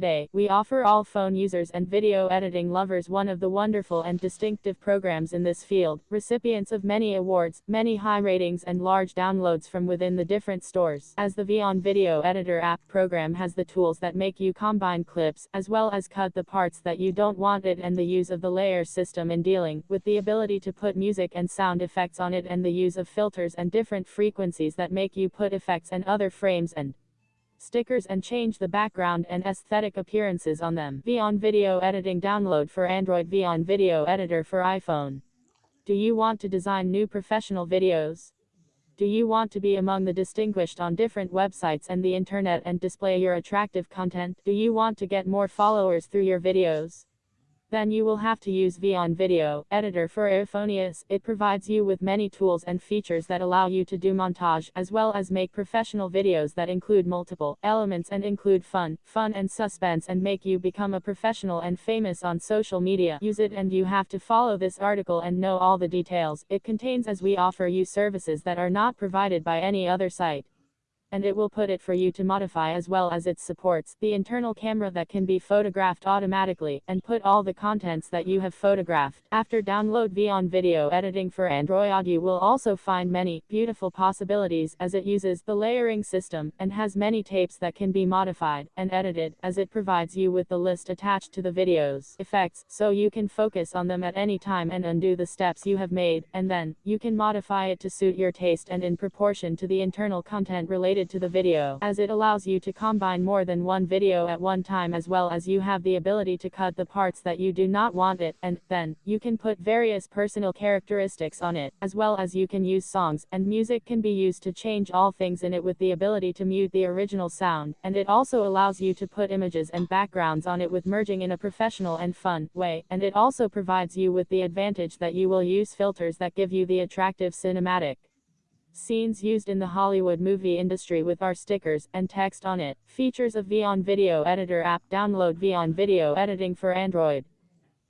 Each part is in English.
Today, we offer all phone users and video editing lovers one of the wonderful and distinctive programs in this field, recipients of many awards, many high ratings and large downloads from within the different stores. As the Vyond Video Editor app program has the tools that make you combine clips, as well as cut the parts that you don't want it and the use of the layer system in dealing with the ability to put music and sound effects on it and the use of filters and different frequencies that make you put effects and other frames and stickers and change the background and aesthetic appearances on them. Vyond Video Editing Download for Android Vyond Video Editor for iPhone. Do you want to design new professional videos? Do you want to be among the distinguished on different websites and the internet and display your attractive content? Do you want to get more followers through your videos? Then you will have to use Vyond Video Editor for iPhonius. It provides you with many tools and features that allow you to do montage as well as make professional videos that include multiple elements and include fun, fun and suspense and make you become a professional and famous on social media. Use it and you have to follow this article and know all the details. It contains as we offer you services that are not provided by any other site and it will put it for you to modify as well as it supports the internal camera that can be photographed automatically and put all the contents that you have photographed. After download Vyond Video Editing for Android you will also find many beautiful possibilities as it uses the layering system and has many tapes that can be modified and edited as it provides you with the list attached to the videos effects so you can focus on them at any time and undo the steps you have made and then you can modify it to suit your taste and in proportion to the internal content related to the video, as it allows you to combine more than one video at one time as well as you have the ability to cut the parts that you do not want it, and, then, you can put various personal characteristics on it, as well as you can use songs, and music can be used to change all things in it with the ability to mute the original sound, and it also allows you to put images and backgrounds on it with merging in a professional and fun way, and it also provides you with the advantage that you will use filters that give you the attractive cinematic Scenes used in the Hollywood movie industry with our stickers and text on it. Features of Vyond Video Editor app. Download Vyond Video Editing for Android.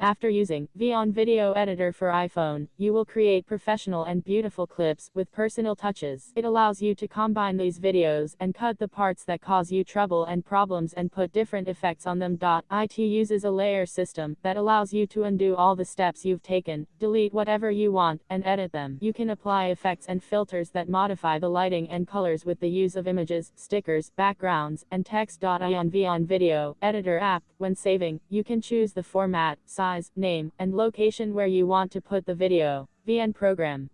After using Vyond Video Editor for iPhone, you will create professional and beautiful clips with personal touches. It allows you to combine these videos and cut the parts that cause you trouble and problems and put different effects on them. It uses a layer system that allows you to undo all the steps you've taken, delete whatever you want, and edit them. You can apply effects and filters that modify the lighting and colors with the use of images, stickers, backgrounds, and text. On Vyond Video Editor app. When saving, you can choose the format, size, size, name, and location where you want to put the video. VN program.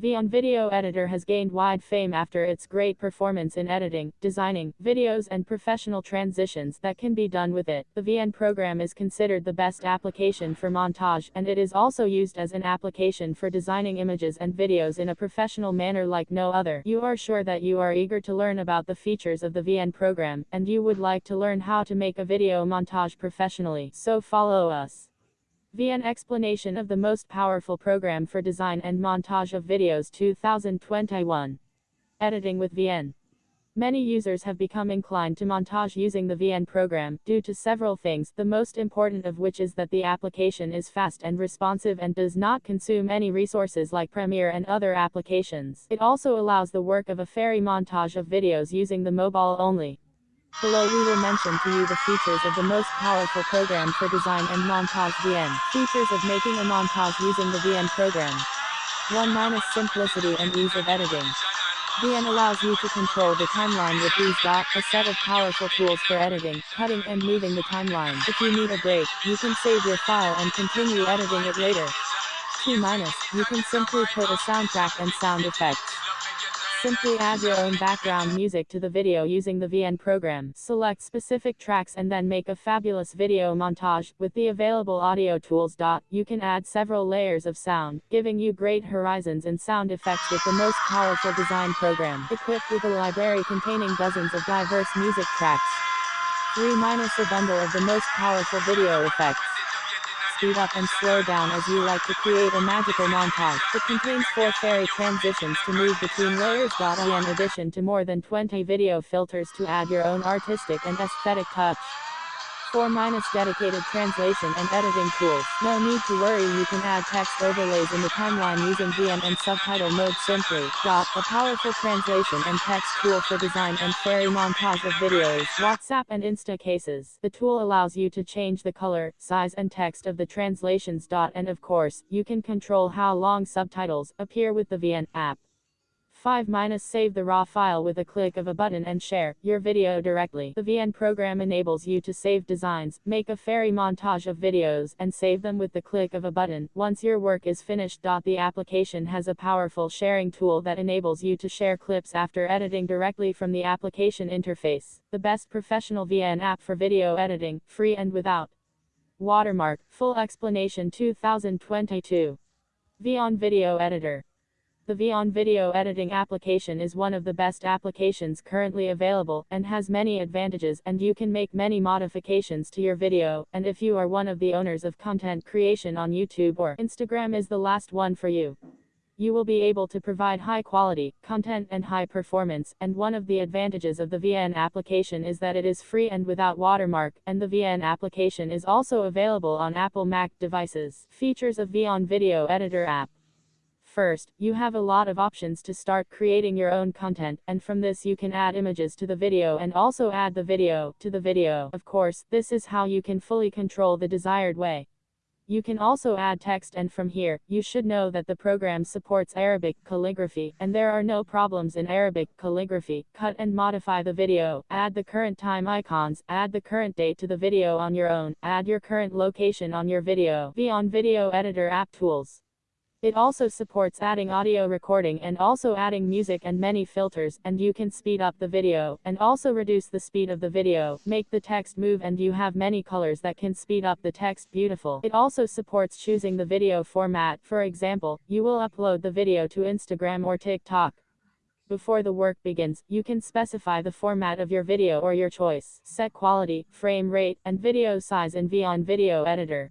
VN Video Editor has gained wide fame after its great performance in editing, designing, videos and professional transitions that can be done with it. The VN program is considered the best application for montage and it is also used as an application for designing images and videos in a professional manner like no other. You are sure that you are eager to learn about the features of the VN program and you would like to learn how to make a video montage professionally. So follow us. VN explanation of the most powerful program for design and montage of videos 2021. Editing with VN. Many users have become inclined to montage using the VN program, due to several things, the most important of which is that the application is fast and responsive and does not consume any resources like Premiere and other applications. It also allows the work of a fairy montage of videos using the mobile only. Below we will mention to you the features of the most powerful program for design and montage VN. Features of making a montage using the VN program. 1 minus simplicity and ease of editing. VN allows you to control the timeline with these dot, a set of powerful tools for editing, cutting and moving the timeline. If you need a break, you can save your file and continue editing it later. 2 minus, you can simply put a soundtrack and sound effects. Simply add your own background music to the video using the VN program. Select specific tracks and then make a fabulous video montage. With the available audio tools. You can add several layers of sound, giving you great horizons and sound effects with the most powerful design program. Equipped with a library containing dozens of diverse music tracks. 3 minus a bundle of the most powerful video effects speed up and slow down as you like to create a magical montage. It contains four fairy transitions to move between layers. In addition to more than 20 video filters to add your own artistic and aesthetic touch. 4 minus dedicated translation and editing tools. No need to worry you can add text overlays in the timeline using VN and subtitle mode simply. Dot, a powerful translation and text tool for design and fairy montage of videos, WhatsApp and Insta cases. The tool allows you to change the color, size and text of the translations. Dot, and of course, you can control how long subtitles appear with the VN app. 5 minus save the raw file with a click of a button and share your video directly. The VN program enables you to save designs, make a fairy montage of videos, and save them with the click of a button. Once your work is finished. The application has a powerful sharing tool that enables you to share clips after editing directly from the application interface. The best professional VN app for video editing, free and without watermark. Full explanation 2022. VN Video Editor the VN video editing application is one of the best applications currently available, and has many advantages, and you can make many modifications to your video, and if you are one of the owners of content creation on YouTube or Instagram is the last one for you. You will be able to provide high quality content and high performance, and one of the advantages of the VN application is that it is free and without watermark, and the VN application is also available on Apple Mac devices. Features of VN Video Editor app First, you have a lot of options to start creating your own content, and from this you can add images to the video and also add the video to the video. Of course, this is how you can fully control the desired way. You can also add text and from here, you should know that the program supports Arabic calligraphy, and there are no problems in Arabic calligraphy. Cut and modify the video, add the current time icons, add the current date to the video on your own, add your current location on your video. VN Video Editor App Tools. It also supports adding audio recording and also adding music and many filters, and you can speed up the video, and also reduce the speed of the video, make the text move and you have many colors that can speed up the text beautiful. It also supports choosing the video format, for example, you will upload the video to Instagram or TikTok. Before the work begins, you can specify the format of your video or your choice, set quality, frame rate, and video size in VN Video Editor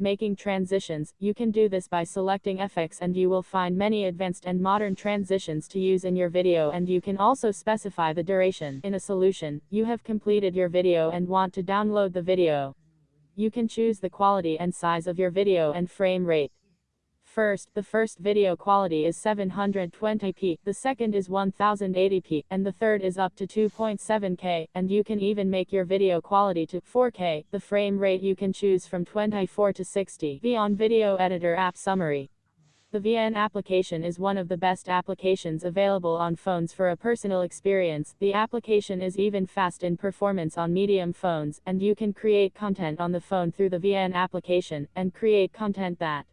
making transitions, you can do this by selecting FX and you will find many advanced and modern transitions to use in your video and you can also specify the duration. In a solution, you have completed your video and want to download the video. You can choose the quality and size of your video and frame rate. First, the first video quality is 720p, the second is 1080p, and the third is up to 2.7k, and you can even make your video quality to 4k. The frame rate you can choose from 24 to 60. VN Video Editor App Summary the VN application is one of the best applications available on phones for a personal experience. The application is even fast in performance on medium phones, and you can create content on the phone through the VN application, and create content that